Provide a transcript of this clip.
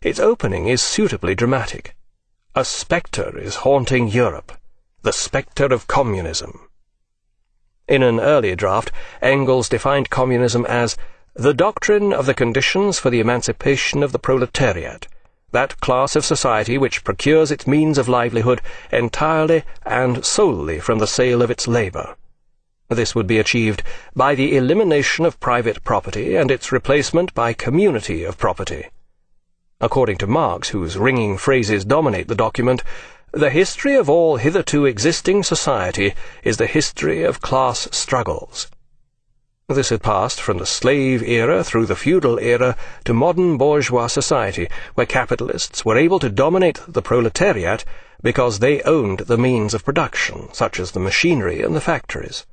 Its opening is suitably dramatic. A spectre is haunting Europe, the spectre of communism. In an earlier draft, Engels defined communism as the doctrine of the conditions for the emancipation of the proletariat, that class of society which procures its means of livelihood entirely and solely from the sale of its labour. This would be achieved by the elimination of private property and its replacement by community of property. According to Marx, whose ringing phrases dominate the document, the history of all hitherto existing society is the history of class struggles. This had passed from the slave era through the feudal era to modern bourgeois society, where capitalists were able to dominate the proletariat because they owned the means of production, such as the machinery and the factories.